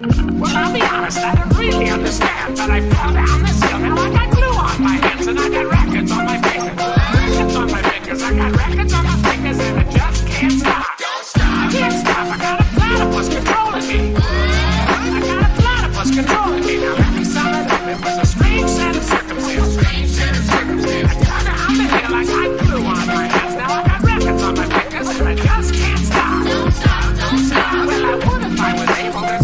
Well, I'll be honest, I don't really understand, but I fell down this hill and I got glue on my hands and I got records on my fingers. Records on my fingers, I got records on my fingers and I just can't stop. Don't stop. I can't stop, I got a platypus controlling me. I got a platypus controlling me. Now every summer it was a strange set of circumstances. Strange set. I got on the hill, I glue on my hands. Now I got records on my fingers and I just can't stop. Don't stop, don't stop. Well, I would if I was able to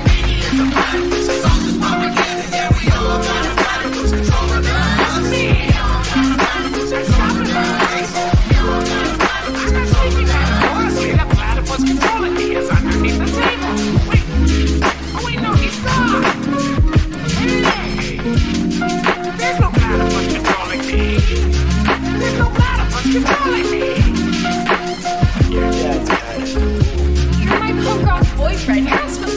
friend has